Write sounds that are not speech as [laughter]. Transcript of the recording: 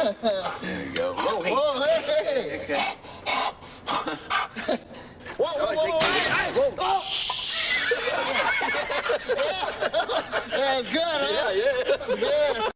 There you go. Whoa. Whoa, hey. Okay. Whoa, whoa, whoa, whoa, hey, hey. Oh. [laughs] yeah, it's good, huh? Yeah, yeah. Yeah.